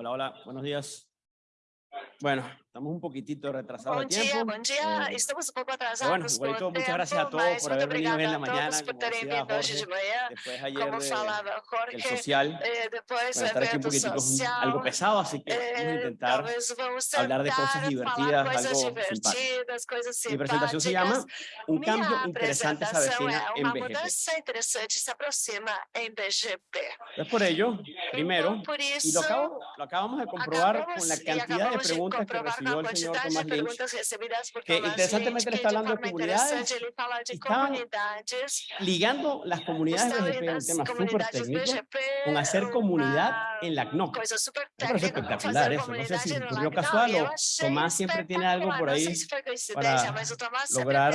Hola, hola, buenos días. Bueno, estamos un poquitito retrasados de dia, tiempo. bom dia. eh, Estamos um pouco pero bueno, atrasados por igualito, muchas gracias a todos por haber venido hoy en la mañana, como decía Jorge, de manhã. después ayer Como de- falava del Jorge, social. eh, Bueno, estar aquí un poquitico es un- algo social, pesado, así que vamos a eh, intentar talvez vamos hablar de cosas divertidas, coisas algo divertidas, coisas Mi presentación se llama. Un cambio interesante se avecina en BGP. mudança interessante se aproxima em BGP. Entonces, por ello, primero, y lo, acabo, lo acabamos de comprobar con la cantidad de preguntas que comprovar el señor quantidade Tomás de Lynch, que interesantemente le está de hablando de comunidades, de estaban ligando las comunidades estão BGP, indo un as tema súper con hacer comunidad en la CNOC. Me parece espectacular eso, no sé si ocurrió casual o Tomás siempre tiene algo por ahí para Tomás lograr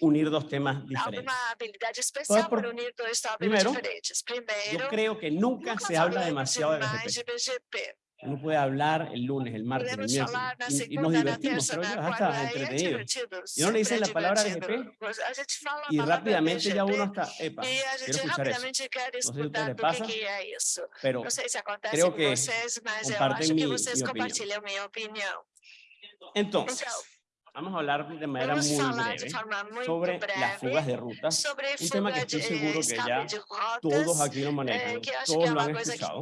unir dos temas diferentes. habilidade especial por- para unir primero, diferentes. Yo creo que nunca nunca se habla demasiado de BGP. Uno puede hablar el lunes, el martes, el miércoles, y, y nos divertimos, es quarta, hasta aí é entretenido. divertido. Y uno le dice sempre la palabra. BGP Pues, y rápidamente ya uno está, epa, e a quiero escuchar eso. rapidamente quer a ustedes les pasa. Pero creo que comparten mi- mi opinión. entonces, vamos a hablar de manera vamos muy breve sobre las fugas de ruta, sobre un tema que estoy seguro que ya todos aquí lo eh, manejan, que que todos lo han que escuchado.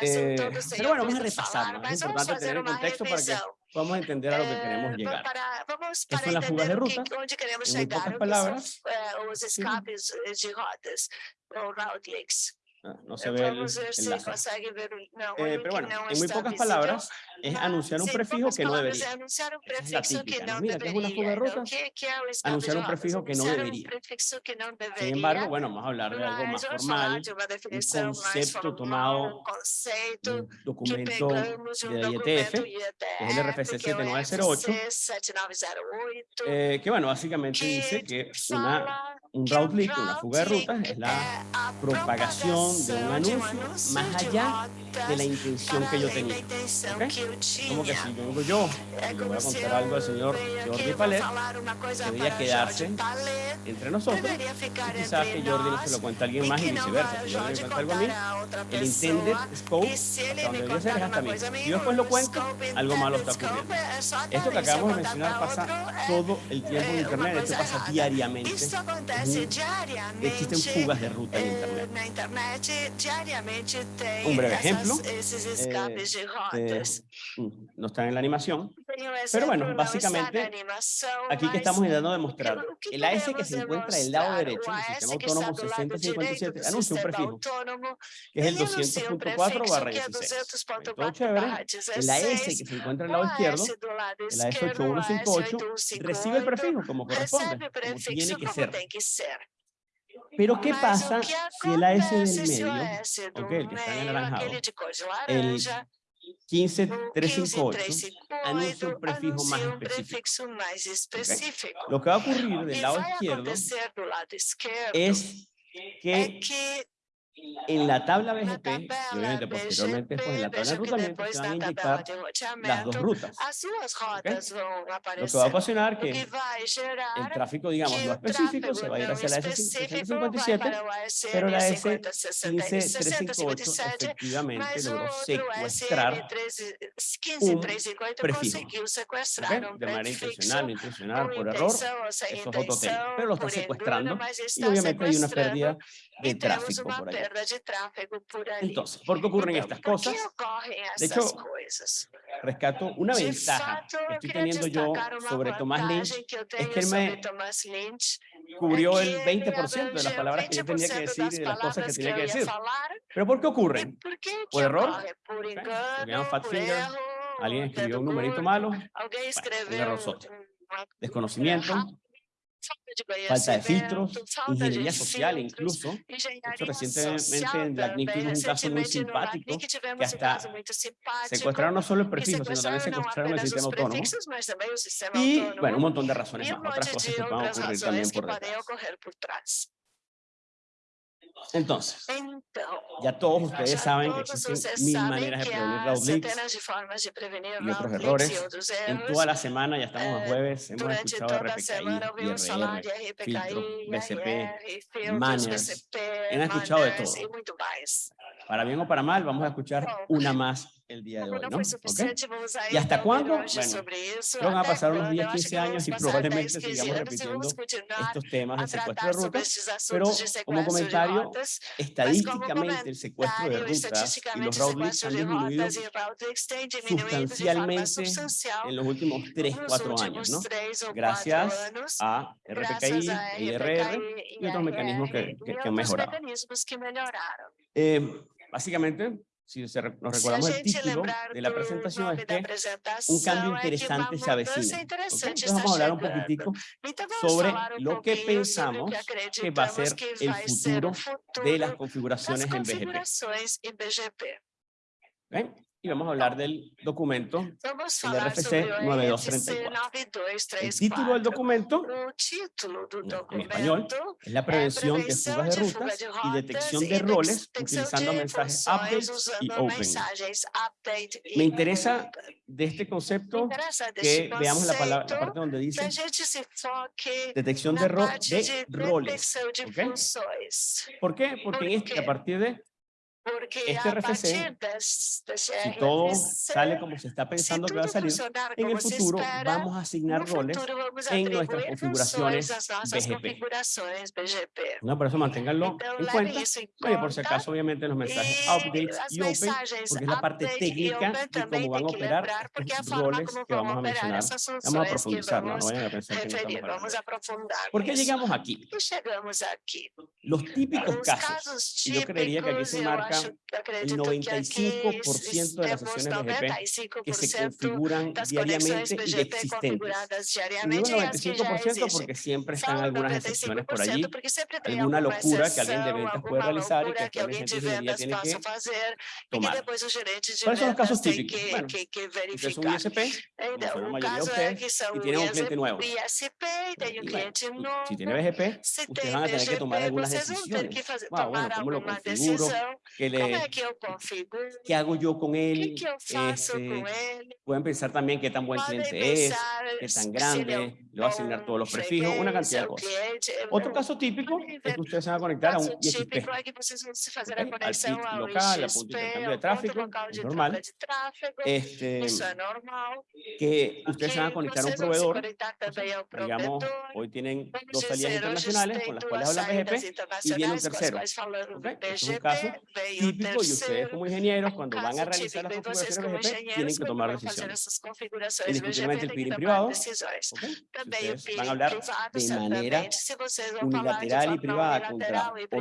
Eh, pero bueno, vamos a repasarlo, es vamos importante tener el contexto para que revisão. podamos entender a lo que Eh, queremos va- llegar. para- vamos ¿Qué para son las fugas de o que- ruta? onde queremos En muy pocas o que palabras, são eh, os sí. escapes eh, de rotas, route leaks. Ah, No se ve el, o Eh, pero bueno, en muy pocas palabras, es anunciar un prefijo que no debería. Es la que típica, ¿no? Mira, ¿qué es una fuga de que, que escape Anunciar de un prefijo que no que deveria. Sin embargo, bueno, vamos a hablar de algo más formal, de mais concepto tomado conceito un que documento de de la IETF, IETF, es el RFC que 7908, RFC 7908, eh, que bueno, básicamente que dice que una, un route leak, una fuga de rutas, es la propagación de un anuncio más allá de la intención que yo tenía. intenção ¿ok? que eu Como que si yo É y le voy a contar algo al señor Jordi Palet, debería quedarse entre nosotros, y quizás que Jordi no se lo cuente a alguien más y viceversa. Si Jordi me cuenta algo a mí, el intended scope, hasta donde debería ser, es hasta uma mí. yo después lo cuento, algo malo está ocurriendo. Esto que acabamos de mencionar pasa é todo el tiempo en Internet, esto pasa diariamente. Existen fugas de ruta en eh, Internet. Un breve ejemplo, de Eh, rotas. mm, no está en la animación, pero bueno, básicamente, aquí que estamos intentando demostrar, el AS que se encuentra del lado derecho, o el AS sistema autónomo do lado direito 6057, do anuncia un prefijo, que es el ele anuncia um 200.4 prefixo barra que é 16. Todo 200.4 chévere. El AS 16. que se encuentra O lado izquierdo, el AS esquerdo, o AS 8158, recibe el 8158, prefijo como corresponde, como tiene que ser. Pero ¿qué pasa si el AS del medio, ok, el que está en de el 15358, 15358 anuncia un prefijo más específico? Lo que va a ocurrir del lado izquierdo lado es que en la tabla BGP, y obviamente posteriormente pues en la tabla de enrutamiento, depois se van a de las dos rutas. vão Lo que va a ocasionar que el tráfico, digamos, que no o específico se va a ir hacia la específico vai S557, para o ASN pero la 50, 60 e 15358 60, efectivamente logró secuestrar SN 13 15358 prefijo. conseguiu sequestrar ¿ok? um de manera intencional, intencional, por error, eso es otro tema, pero lo está mas y obviamente hay una sequestrando pérdida de tráfico por ali. Entonces, ¿por qué ocurren estas cosas? De hecho? Rescato una ventaja que estoy teniendo yo sobre Tomás Lynch, es que él me cubrió el que ele 20% de las palabras que yo tenía que 20% decir y de las cosas que tenía que decir. ¿Pero por qué ocurren? por que que ¿Por error? fat finger, Alguien escribió un numerito malo, alguém un uma desconocimiento, falta de filtros, ingeniería social incluso. Hecho, recientemente en LACNIC também. tuvimos un caso muy simpático que hasta secuestraron no solo el prefijo, sino también secuestraron el sistema autónomo. Y bueno, un montón de razones más, otras cosas que puedan outras ocurrir también por detrás. Entonces, ya todos ustedes saben que existen mil maneras de prevenir road leaks. y otros errores. En toda la semana, ya estamos a eh, jueves, hemos escuchado RPKI, IRR, RPKI, filtro, BCP, filtros, manners. Han escuchado de todo. Para bien o para mal, vamos a escuchar una más el día de hoy, ¿no? foi ¿Ok? suficiente, vamos ¿Y hasta cuándo? Bueno, creo van a pasar unos quando? 10, Eu acho 15 que vamos años y probablemente 10, 15 sigamos repitiendo estos temas a de secuestro de rutas. pero como comentario, rotas. Estadísticamente, el secuestro de rutas y los o road leaks sequestro han disminuido forma sustancialmente en los últimos 3, nos 4 años, ¿no? Gracias a RPKI, IRR y otros mecanismos que, que- que han mejorado. Eh, básicamente, si se nos recordamos el título de la presentación es que un cambio interesante se avecina. ¿ok? interessante Entonces está vamos a hablar un poquitico sobre lo que pensamos que va a ser el futuro de las configuraciones en BGP. ¿ok? Y vamos a hablar del documento. Vamos El falar RFC sobre o 9234. RFC El título del 9234. documento en español es la prevención de fugas de rutas y detección de roles utilizando mensajes updates y open. mensagens update e Me interesa de este concepto que veamos la, palabra, la parte donde dice detección de, ro- de roles. detecção de ¿ok? funções. ¿Por qué? Porque en ¿Por este, a partir de Este RFC, si todo sale como se está pensando que va a salir, en el futuro vamos a asignar roles en nuestras configuraciones BGP. ¿no? Por eso manténganlo en cuenta. Oye, por si acaso, obviamente, los mensajes E updates y open, porque es la parte técnica de cómo van a operar estos roles que vamos a mencionar. Vamos a profundizar, no, vayan a pensar que no estamos ¿Por qué nisso. llegamos aquí? Los típicos Os casos, y yo creería que aquí se marca aqui 95% de las sesiones BGP que se 95% configuran diariamente y existentes. digo diariamente e as que já 95% existem. porque siempre están algunas excepciones por allí, 95% porque sempre tem alguna locura que alguien de ventas puede realizar y que el gerente de vendas tiene que tomar. ¿Cuáles son los casos típicos? Bueno, Usted es un. ISP, como son la mayoría de ustedes, y tienen un cliente nuevo. Y bueno, si tiene BGP, ustedes van a tener que tomar BGP, algunas decisiones. Wow, bueno, ¿cómo lo configuro? ¿Qué, Le, que configuro? ¿Qué hago yo con él? eu faço com Este, ele? pueden pensar también qué tan buen cliente es, qué tan grande, le va a asignar todos los prefijos, una cantidad de cosas. é Otro caso típico es que ustedes se van a conectar a un ISP. Ok, al PIC local, a punto de intercambio de tráfico, es de normal. Este, que ustedes se van a conectar a un proveedor, ao digamos, hoy tienen dos salidas internacionales con las cuales hablan BGP, y viene un tercero. quais falando ¿ok? Este es un caso típico y ustedes como ingenieros, cuando van a realizar las vocês configuraciones BGP, tienen que quando tomar decisiones. configurações Indiscutiblemente el peering privado, decisões. Van a hablar de manera de unilateral y privada contra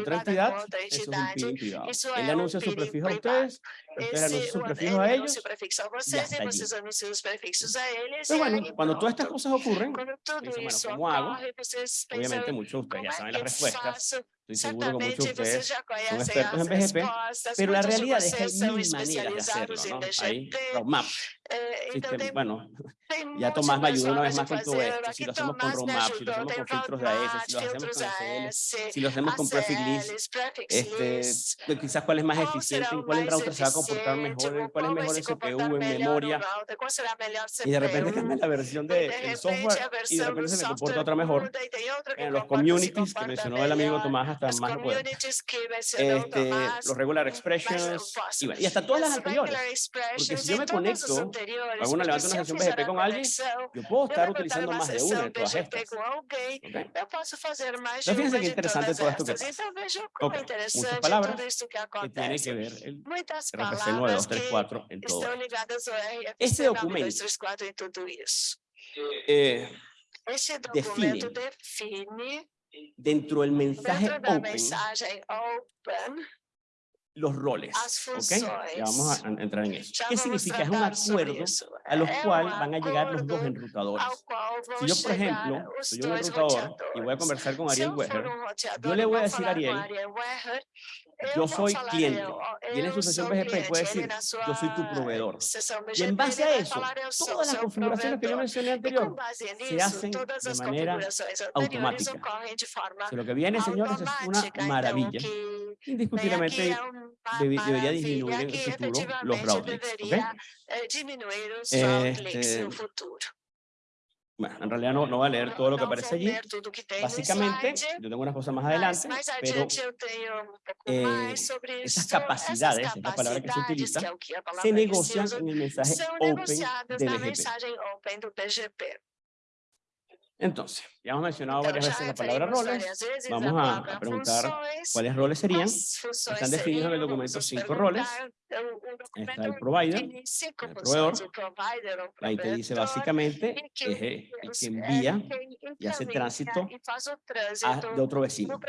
otra entidad, eso es un peering privado. Él anuncia su prefijo a ustedes, ustedes anuncian sus o- prefijos ele a ellos. y hasta allí. Pero bueno, cuando todas estas cosas ocurren, dicen, bueno, ¿cómo hago? pensam, obviamente muchos de ustedes ya saben las respuestas? Estoy seguro que muchos de ustedes conhecem expertos en BGP, pero la realidad es que hay mil maneras de hacerlo, ¿no? Hay roadmap, eh, sistema- tem, bueno, ya Tomás me ayudó una vez más con todo esto, si lo hacemos con me roadmap, si lo hacemos con filtros de AS, roadmap, si lo hacemos con ACL, si lo hacemos con prefix list, este, quizás cuál es más eficiente, en cuál router se va a comportar mejor, cuál es mejor el CPU en memoria, y de repente cambia la versión de- de del software y de repente se le comporta otra mejor. En los communities que mencionó el amigo. Tomás hasta As más no mencionou Este, los regular mais expressions y, bueno, y hasta todas las As anteriores. expressions si yo me conecto, anteriores, hago una- porque levanto una sesión BGP con alguien, Yo puedo estar utilizando más de una de todas estas. com alguém, ¿ok? eu posso fazer mais de Então, fíjense interessante todas todo esto que estas. passa. Então vejam como Ok, é muchas palabras que tiene que ver el RFC palavras que 9234 en todo Este documento 9234 tudo isso. Eh, Este define, dentro del mensaje open mensagem open, los roles. ¿ok? Ya vamos a entrar en eso. ¿Qué significa? Es un acuerdo a los cuales van a llegar los dos enrutadores. Si yo, por ejemplo, soy un enrutador y voy a conversar con Ariel roteador yo le voy a decir a Ariel, yo soy cliente. En su sesión BGP puede decir, yo soy tu proveedor. Y en base a eso, todas las configuraciones que yo mencioné anterior se hacen de manera automática. Si lo que viene, señores, es una maravilla. Indiscutiblemente debería disminuir en el futuro los routings. Este, Bueno, en realidad no, no voy a leer todo lo que aparece allí. Básicamente, yo tengo unas cosas más adelante, pero eh, esas capacidades, es la palabra que se utiliza, se negocian en el mensaje Open de BGP. Entonces, ya hemos mencionado varias veces la palabra roles. Vamos a, preguntar cuáles roles serían. Están definidos en el documento cinco roles. Está el provider, el proveedor. Ahí te dice básicamente es el el que envía y hace tránsito a- de otro vecino.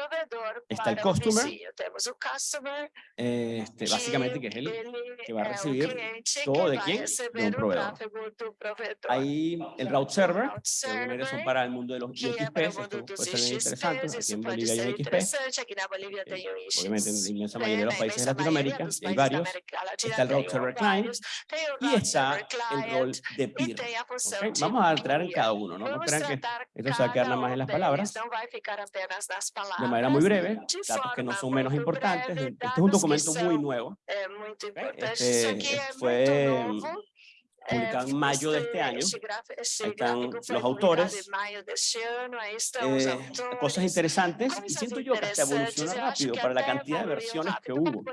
Está el customer, Este, básicamente que es el que va a recibir todo de quién? De un proveedor. Ahí el route server, que son para el mundo de los IXP, esto puede ser bien interesante. Aquí en Bolivia hay un XP, eh, obviamente en la inmensa mayoría de los países de Latinoamérica, hay varios. Está el route server client y está el rol de peer. Vamos a entrar en cada uno, ¿no? No crean que esto se va a quedar nada más en las palabras. de manera muy breve, datos que no son menos importantes. Este es un documento muy nuevo, ¿ok? Este fue publicado en mayo de este año. Ahí están los autores. Eh, cosas interesantes y siento yo que hasta evoluciona rápido para la cantidad de versiones que hubo.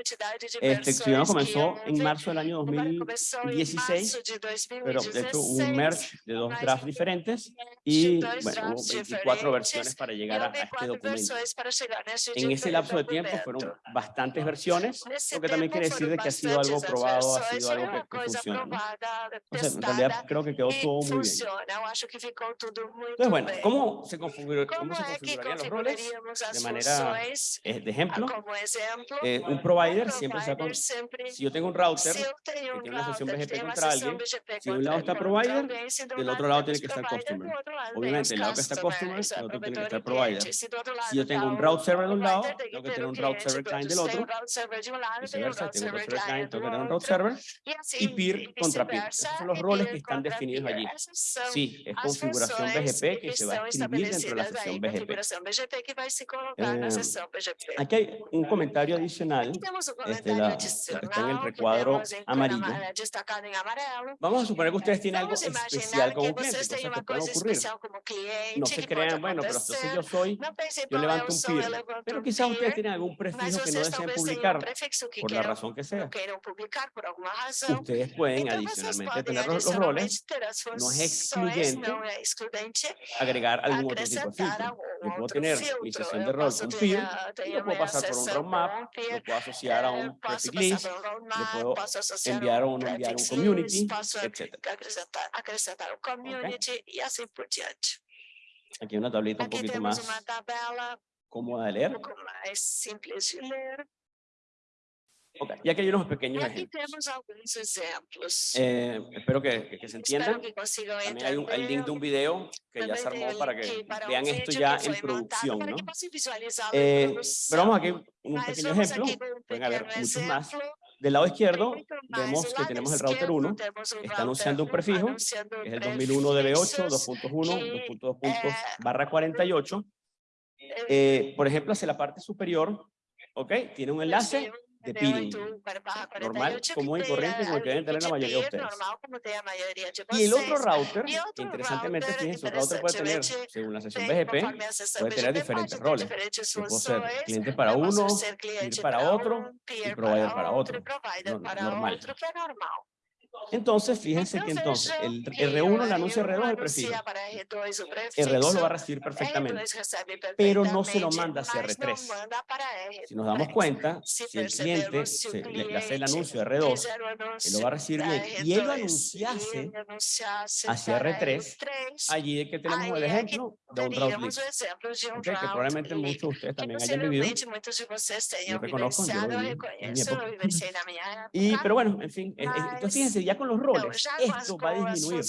Este estudio comenzó en marzo del año 2016, pero de hecho hubo un merge de dos drafts diferentes y bueno, hubo 24 versiones para llegar a, a este documento. En ese lapso de tiempo fueron bastantes versiones, lo que también quiere decir de que ha sido algo probado, ha sido algo que, que funciona. ¿no? Entonces, en realidad creo que quedó todo muy bien. Entonces, bueno, ¿cómo se, configuró, cómo se configurarían los roles? De manera, eh, de ejemplo, eh, un provider siempre se va con, si yo tengo un router que tiene una sesión BGP contra alguien, si de un lado está provider, del otro lado tiene que estar customer. Obviamente, del lado que está customer, del otro tiene que estar provider. Si yo tengo un route server de un lado, tengo que tener un route server client del otro, viceversa, tengo un route server client, tengo que tener un route server, y peer contra peer. Esos son los roles que están definidos allí. Sí, es configuración BGP que se va a escribir dentro de la sesión BGP. Eh, Aquí hay un comentario adicional, este, la- está en el recuadro amarillo. Vamos a suponer que ustedes tienen algo especial como cliente, cosas que pueden ocurrir. No se crean, bueno, pero entonces yo soy, yo levanto un peer, pero quizás ustedes tienen algún prefijo que no deseen publicar, por la razón que sea. Ustedes pueden adicionalmente tener los, los roles, no es excluyente agregar algún otro tipo de filtro. Yo puedo tener mi sesión de rol con peer, y lo puedo pasar por un roadmap, lo puedo asociar a un prefix list, le puedo enviar o no enviar un community, etc. acrescentar un community y así por diante. Aquí una tablita un poquito más tabela cómoda de leer. pouco mais simples de ler. Ok, Y aquí hay unos pequeños ejemplos. Eh, espero que, que- que se entiendan. que También hay un el link de un video que ya se armó para que vean esto ya en producción, ¿no? Eh, pero vamos aquí un pequeño ejemplo. Pueden haber muchos más. Del lado izquierdo vemos que tenemos el router esquerdo 1, temos um está anunciando un prefijo, es el 2001 DB8, prefixos 2.1, que, 2.2 puntos eh, barra 48. eh, Eh, por ejemplo, hacia la parte superior, ¿ok? Tiene un enlace de DB8 peering. Normal, 48, común y corriente, como el que deben tener la mayoría de peer, ustedes. Y el otro router, interesantemente, fíjense, un router puede tener, según la sesión BGP, puede tener diferentes roles. ser cliente para uno, cliente para otro y peer provider para otro. normal. Entonces, fíjense que entonces el que R1 o le anuncia R1 R2 el prefijo. anuncia para R2 o prefixo, R2 lo va a recibir perfectamente. R2 recebe pero no se lo manda hacia mas R3. não manda para R3. Si nos damos cuenta, Si el cliente se- le, le hace el anuncio de R2, fizer o él lo va a recibir bien. Y él lo R2, anunciase hacia para R3, R3, allí es que tenemos el ejemplo de un route teríamos list. o exemplo de um ok, que probablemente muchos de ustedes también hayan vivido. de tenham reconozco, yo viví en mi época. Y, pero bueno, en fin, entonces fíjense, ya con los roles, esto va a disminuir.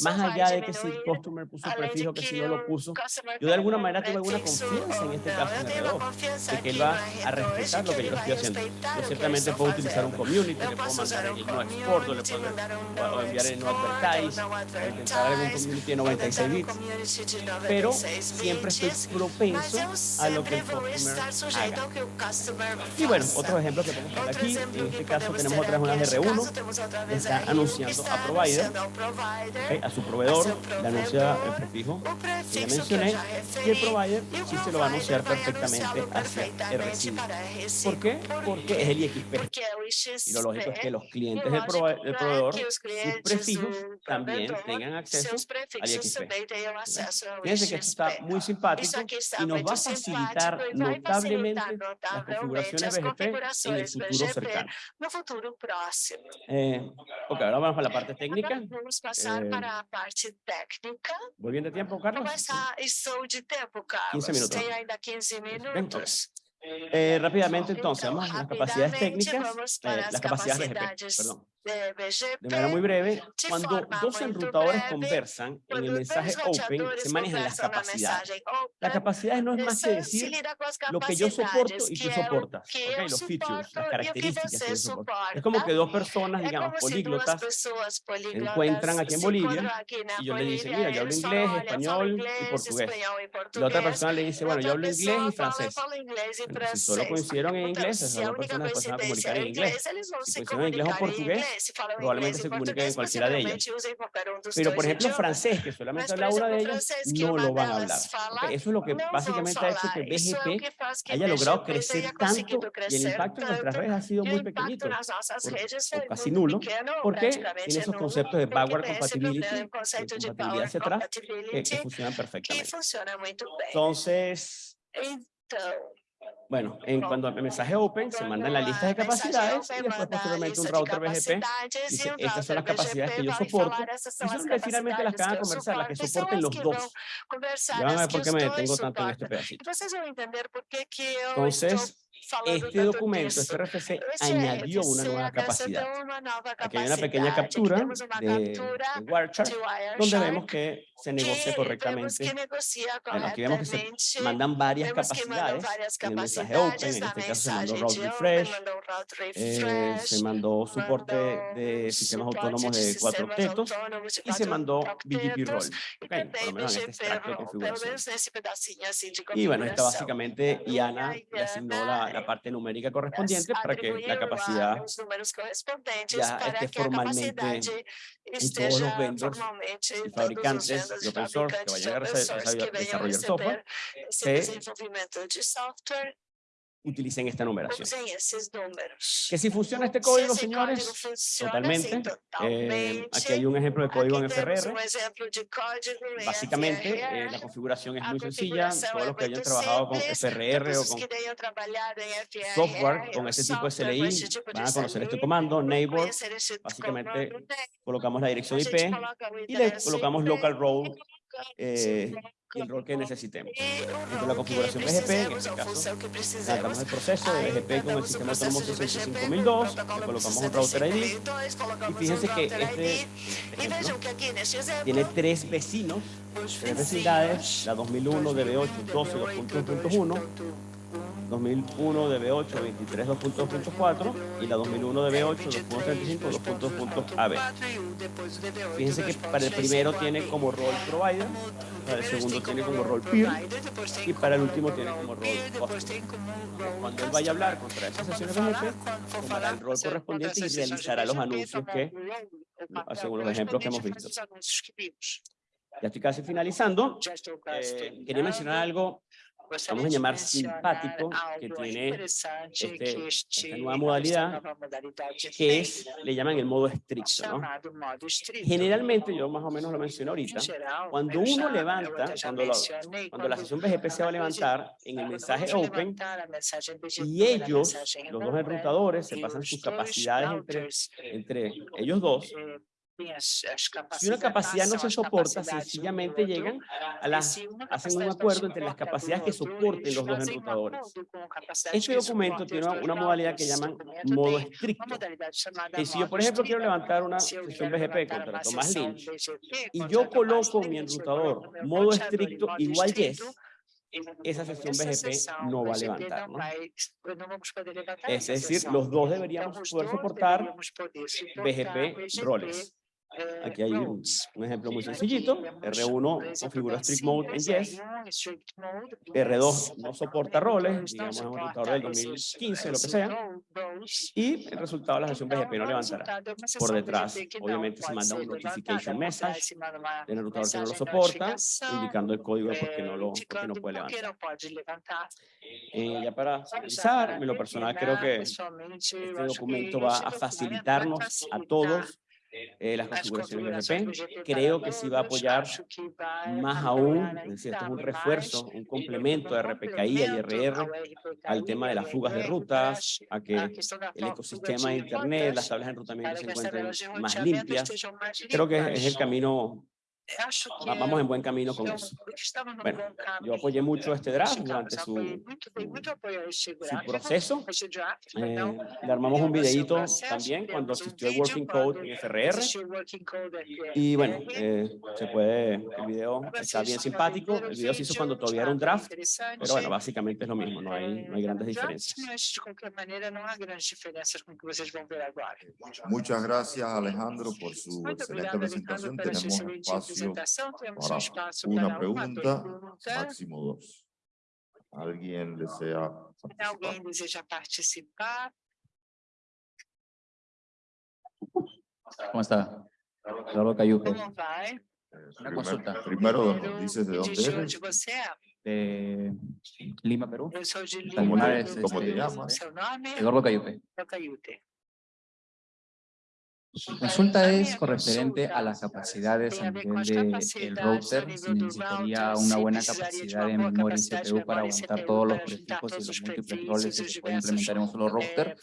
Más allá de que si el customer puso prefijo, que si no lo puso, yo de alguna manera tengo alguna confianza en este caso en el reloj, de que él va a respetar lo que yo estoy haciendo. Yo ciertamente puedo utilizar un community, le puedo mandar el no export, le puedo enviar el no advertise, intentar algún community de 96 bits, pero siempre estoy propenso a lo que el customer haga. Y bueno, otro ejemplo que tenemos aquí, en este caso tenemos otras unas R1, está anunciando a provider, a su proveedor, le anuncia el prefijo que ya mencioné, y el provider sí se lo va a anunciar perfectamente hacia el recibo. ¿Por qué? Porque es el IXP. Y lo lógico es que los clientes del, proveedor, sus prefijos, también tengan acceso al IXP. Fíjense que esto está muy simpático y nos va a facilitar notablemente las configuraciones BGP en el futuro cercano. Eh, ok, ahora vamos a la parte técnica. Eh, ¿Voy bien de tiempo, Carlos? 15 minutos. 15 minutos. Eh, rápidamente entonces, vamos a las capacidades técnicas, eh, las capacidades BGP, perdón. De manera muy breve, cuando dos enrutadores conversan en el mensaje open, se manejan las capacidades. Las capacidades no es más que decir lo que yo soporto y tú soportas, okay, los features, las características que yo soporto. Es como que dos personas, digamos, políglotas, se encuentran aquí en Bolivia y yo le dice, mira, yo hablo inglés, español y portugués. La otra persona le dice, bueno, yo hablo inglés y francés. si solo coincidieron en inglés, esas dos personas se van a comunicar en inglés. Si coincidieron en inglés o portugués, probablemente se en cualquiera de ellas. Pero, por ejemplo, francés, que solamente habla una de ellas, no lo van a hablar. Eso es lo que básicamente ha hecho que BGP haya logrado crecer tanto y el impacto en nuestras redes ha sido muy pequeñito, o casi nulo, porque tiene esos conceptos de backward compatibility, de compatibilidad hacia atrás, que, que funcionan perfectamente. Entonces, bueno, en cuando el mensaje open se manda en la lista de capacidades y después posteriormente un router BGP dice estas son las capacidades que yo soporto y son que finalmente las que van a conversar, las que soporten los dos. Ya van a ver por qué me detengo tanto en este pedacito. Entonces, este documento, este RFC, añadió una nueva capacidad. Aquí hay una pequeña captura de, WireChart, donde vemos que se negocia correctamente. Bueno, aquí vemos que se mandan varias capacidades en el mensaje open, en este caso se mandó route refresh, eh, se mandó soporte de sistemas autónomos de cuatro octetos y se mandó BGP role, okay, por lo menos en este extracto de configuración. Y bueno, esta básicamente IANA le asignó la la parte numérica correspondiente para que la capacidad ya esté formalmente en todos los vendors y fabricantes de open source que vayan a desarrollar software utilicen esta numeración. Que si funciona este código, señores, totalmente. Eh, aquí hay un ejemplo de código en FRR. Básicamente, eh, la configuración es muy sencilla. Todos los que hayan trabajado con FRR o con software, con ese tipo de CLI, van a conocer este comando, neighbor. Básicamente, colocamos la dirección IP y le colocamos local role eh, el rol que necesitemos. Dentro de la configuración BGP, en este caso, lanzamos el proceso de BGP con el sistema autónomo 65002, le colocamos un router ID, y fíjense que este ejemplo tiene tres vecinos, tres vecindades, la 2001 DB8 12 2.1.1, 2001 DB8 23 2.2.4 y la 2001 DB8 2.35 2.2.AB. Fíjense que para el primero tiene como rol provider, para el segundo tiene como rol peer y para el último tiene como rol. Cuando él vaya a hablar contra esas sesiones de jefe, tomará el rol correspondiente y realizará los anuncios que, según los ejemplos que hemos visto. Ya estoy casi finalizando. Eh, quería mencionar algo vamos a llamar simpático, que tiene este, esta nueva modalidad, que es, le llaman el modo estricto. ¿no? Generalmente, yo más o menos lo menciono ahorita, cuando uno levanta, cuando, cuando la sesión BGP se va a levantar en el mensaje open, y ellos, los dos enrutadores, se pasan sus capacidades entre, entre ellos dos, Si una capacidad no se soporta, sencillamente llegan a las, hacen un acuerdo entre las capacidades que soporten los dos enrutadores. Este documento tiene una, modalidad que llaman modo estricto. Y si yo, por ejemplo, quiero levantar una sesión BGP contra Tomás Lynch y yo coloco mi enrutador modo estricto igual yes, esa sesión BGP no va a levantar. ¿no? Es decir, los dos deberíamos poder soportar BGP roles. Aquí hay un, ejemplo muy sencillito. R1 configura strict mode en yes. R2 no soporta roles, digamos un rutador del 2015, lo que sea. Y el resultado de la sesión BGP no levantará. Por detrás, obviamente, se manda un notification message del rutador que no lo soporta, indicando el código de por qué no, lo, no puede levantar. Eh, ya para finalizar, en lo personal creo que este documento va a facilitarnos a todos eh, las configuraciones de Creo que sí va a apoyar más aún, es decir, esto es un refuerzo, un complemento de RPKI y RR al tema de las fugas de rutas, a que el ecosistema de Internet, las tablas de enrutamiento se encuentren más limpias. Creo que es el camino Vamos en buen camino con eso. Bueno, yo apoyé mucho este draft durante su, su proceso. Eh, le armamos un videito también cuando asistió el Working Code en FRR. Y bueno, eh, se puede, el video está bien simpático. El video se hizo cuando todavía era un draft, pero bueno, básicamente es lo mismo, no hay, no hay grandes diferencias. Muchas gracias Alejandro por su excelente presentación. Tenemos espacio una pregunta, máximo dos. ¿Alguien desea participar? ¿Alguien desea participar? ¿Cómo está? ¿Cómo va? Una consulta. Primero, dices de dónde eres. De Lima, Perú. De ¿Cómo Lima, te llamas? Seu nome? Eduardo Cayupe. Cayute. Su consulta es con referente a las capacidades a nivel del router. Si necesitaría una buena capacidad de memoria en CPU para aguantar todos los prefijos y los múltiples roles que se pueden implementar en un solo router.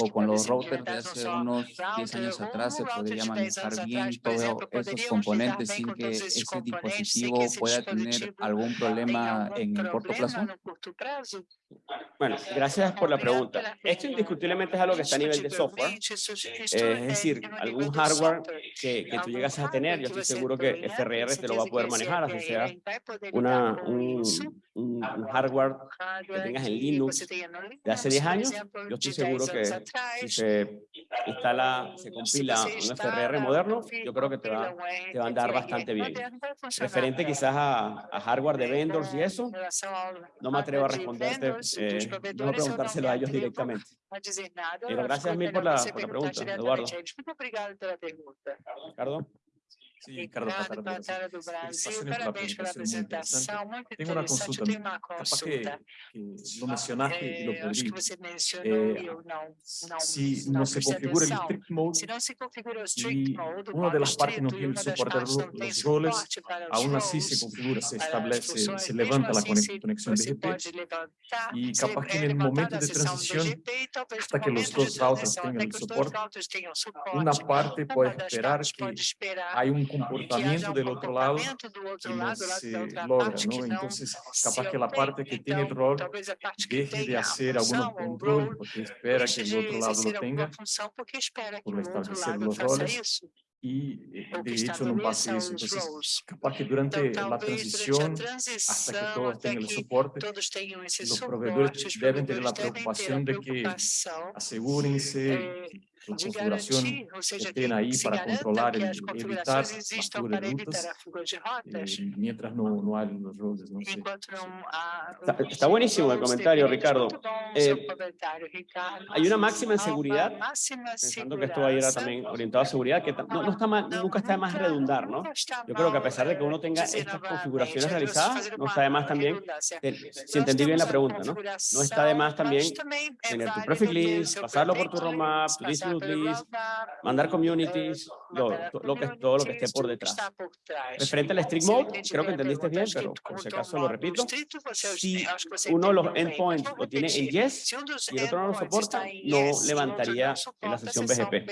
O con los routers de hace unos 10 años atrás se podría manejar bien todos esos componentes sin que ese dispositivo pueda tener algún problema en corto plazo. Bueno, gracias por la pregunta. Esto indiscutiblemente es algo que está a nivel de software. Eh, es decir, algún hardware que, que tú llegas a tener, yo estoy seguro que FRR te lo va a poder manejar, así sea una, un, un, hardware que tengas en Linux de hace 10 años, yo estoy seguro que si se instala, se compila un FRR moderno, yo creo que te va, te va a andar bastante bien. Referente quizás a, a hardware de vendors y eso, no me atrevo a responderte, eh, no preguntárselo a ellos directamente. Pero gracias mil por la, por la pregunta, Eduardo. Muito obrigado pela pergunta. Sí, Ricardo Patara do Brasil. Parabéns pela apresentação. Muito. Tenho uma consulta. Que, que lo mencionaste é, e lo podrí. que você mencionou eu não, não, se não, se configura o strict mode, se não se configura o strict mode, uma das partes não tem suporte os roles, aún assim se configura, se estabelece, se levanta a conexão BGP e capaz que no momento de transição, hasta que os dois routers tenham suporte, uma parte pode esperar que há um comportamiento del otro lado que no se logra, ¿no? Entonces, capaz que la parte que tiene el rol deje de hacer algunos controles porque espera que el otro lado lo tenga por establecer los roles y eh, de hecho no pase eso. Entonces, capaz que durante la transición, hasta que todos tengan el soporte, los proveedores deben tener la preocupación de que asegúrense la configuración estén ahí para controlar y evitar la fuga de rutas, eh, mientras no, no hay los roles. No sé. Está, está, buenísimo el comentario, Ricardo. Eh, hay una máxima en seguridad, pensando que esto va a ir también orientado a seguridad, que no, no está mal, nunca está de más redundar, ¿no? Yo creo que a pesar de que uno tenga estas configuraciones realizadas, no está de más también, si entendí bien la pregunta, ¿no? No está de más también tener tu prefix list, pasarlo por tu roadmap, tu mandar communities, lo, lo que, todo lo que esté por detrás. Referente al strict mode, creo que entendiste bien, pero por si acaso lo repito. Si uno de los endpoints lo tiene en yes y el otro no lo soporta, no levantaría en la sesión BGP.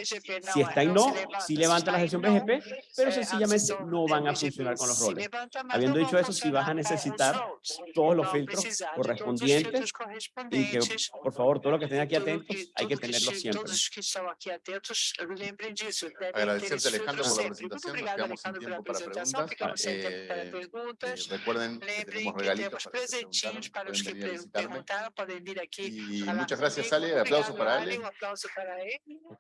Si está en no, sí levanta la sesión BGP, pero sencillamente no van a funcionar con los roles. Habiendo dicho eso, si vas a necesitar todos los filtros correspondientes y que, por favor, todo lo que estén aquí atentos, hay que tenerlo siempre. Agradecerte, Alejandro, por la presentación. Nos quedamos sin tiempo para preguntas. Eh, recuerden que tenemos regalitos para preguntar, pueden venir a visitarme. Y muchas gracias, Ale. Aplausos para Ale.